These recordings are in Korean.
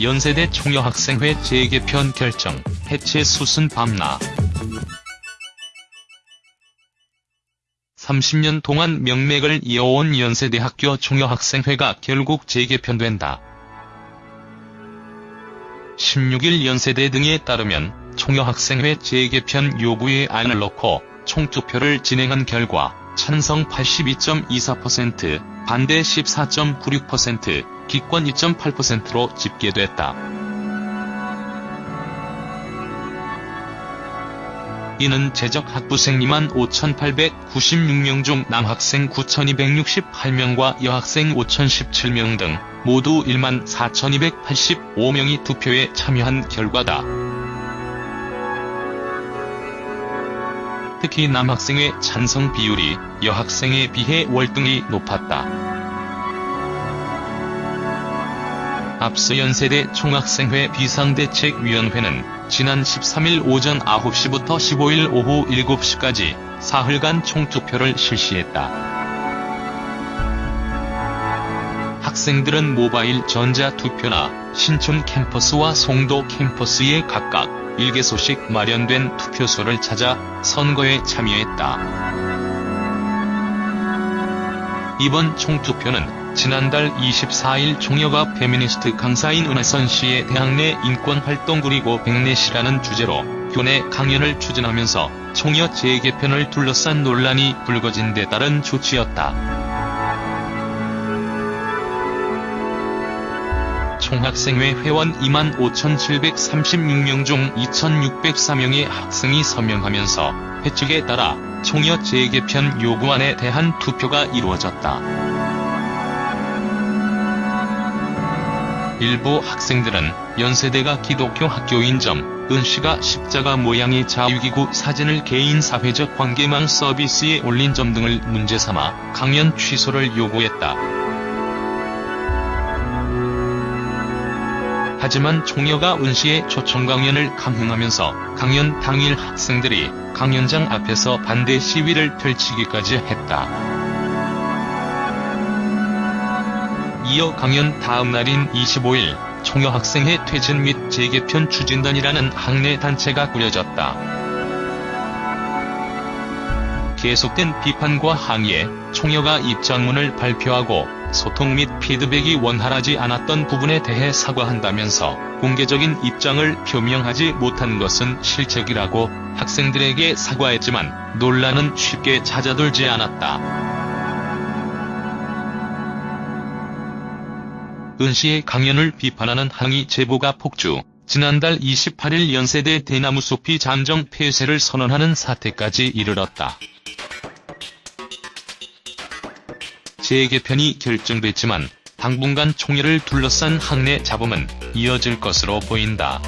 연세대 총여학생회 재개편 결정, 해체 수순 밤나 30년 동안 명맥을 이어온 연세대학교 총여학생회가 결국 재개편된다. 16일 연세대 등에 따르면 총여학생회 재개편 요구의 안을 넣고 총투표를 진행한 결과 찬성 82.24%, 반대 14.96%, 기권 2.8%로 집계됐다. 이는 재적 학부생 2만 5,896명 중 남학생 9,268명과 여학생 5,017명 등 모두 1만 4,285명이 투표에 참여한 결과다. 특히 남학생의 찬성 비율이 여학생에 비해 월등히 높았다. 앞서 연세대 총학생회 비상대책위원회는 지난 13일 오전 9시부터 15일 오후 7시까지 사흘간 총투표를 실시했다. 학생들은 모바일 전자투표나 신촌 캠퍼스와 송도 캠퍼스에 각각 1개소씩 마련된 투표소를 찾아 선거에 참여했다. 이번 총투표는 지난달 24일 총여가 페미니스트 강사인 은하선 씨의 대학 내 인권활동 그리고 backlash라는 주제로 교내 강연을 추진하면서 총여 재개편을 둘러싼 논란이 불거진 데 따른 조치였다. 총학생회 회원 25,736명 중 2,604명의 학생이 서명하면서 회칙에 따라 총여 재개편 요구안에 대한 투표가 이루어졌다. 일부 학생들은 연세대가 기독교 학교인 점, 은씨가 십자가 모양의 자유기구 사진을 개인 사회적 관계망 서비스에 올린 점 등을 문제삼아 강연 취소를 요구했다. 하지만 총여가 은씨의 초청 강연을 감행하면서 강연 당일 학생들이 강연장 앞에서 반대 시위를 펼치기까지 했다. 이어 강연 다음 날인 25일 총여 학생회 퇴진 및 재개편 추진단이라는 학내 단체가 꾸려졌다. 계속된 비판과 항의에 총여가 입장문을 발표하고 소통 및 피드백이 원활하지 않았던 부분에 대해 사과한다면서 공개적인 입장을 표명하지 못한 것은 실책이라고 학생들에게 사과했지만 논란은 쉽게 잦아들지 않았다. 은 씨의 강연을 비판하는 항의 제보가 폭주, 지난달 28일 연세대 대나무숲이 잠정 폐쇄를 선언하는 사태까지 이르렀다. 재개편이 결정됐지만 당분간 총회를 둘러싼 학내 잡음은 이어질 것으로 보인다.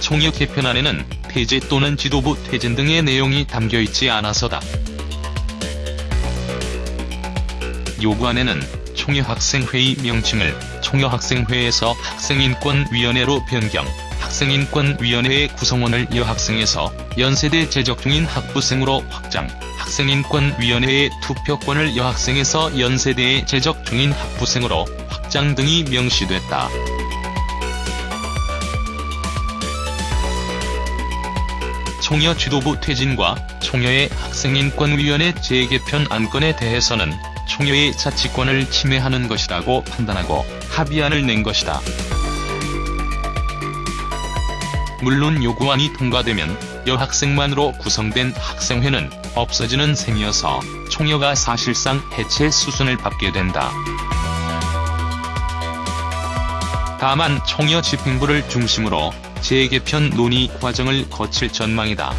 총회 개편안에는 폐지 또는 지도부 퇴진 등의 내용이 담겨있지 않아서다. 요구안에는 총여학생회의 명칭을 총여학생회에서 학생인권위원회로 변경, 학생인권위원회의 구성원을 여학생에서 연세대 재적 중인 학부생으로 확장, 학생인권위원회의 투표권을 여학생에서 연세대에 재적 중인 학부생으로 확장 등이 명시됐다. 총여 지도부 퇴진과 총여의 학생인권위원회 재개편 안건에 대해서는 총여의 자치권을 침해하는 것이라고 판단하고 합의안을 낸 것이다. 물론 요구안이 통과되면 여학생만으로 구성된 학생회는 없어지는 셈이어서 총여가 사실상 해체 수순을 받게 된다. 다만 총여 집행부를 중심으로 재개편 논의 과정을 거칠 전망이다.